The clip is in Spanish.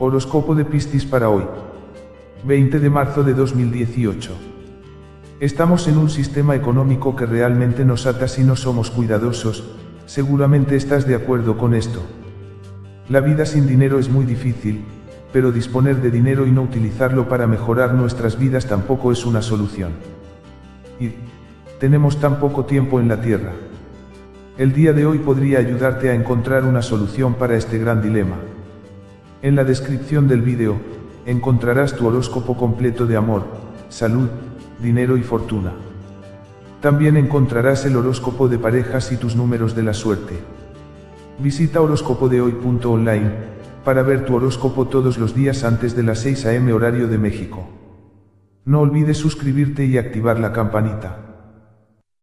Horóscopo de Piscis para hoy. 20 de marzo de 2018. Estamos en un sistema económico que realmente nos ata si no somos cuidadosos, seguramente estás de acuerdo con esto. La vida sin dinero es muy difícil, pero disponer de dinero y no utilizarlo para mejorar nuestras vidas tampoco es una solución. Y, tenemos tan poco tiempo en la Tierra. El día de hoy podría ayudarte a encontrar una solución para este gran dilema. En la descripción del vídeo, encontrarás tu horóscopo completo de amor, salud, dinero y fortuna. También encontrarás el horóscopo de parejas y tus números de la suerte. Visita horóscopodehoy.online para ver tu horóscopo todos los días antes de las 6 am horario de México. No olvides suscribirte y activar la campanita.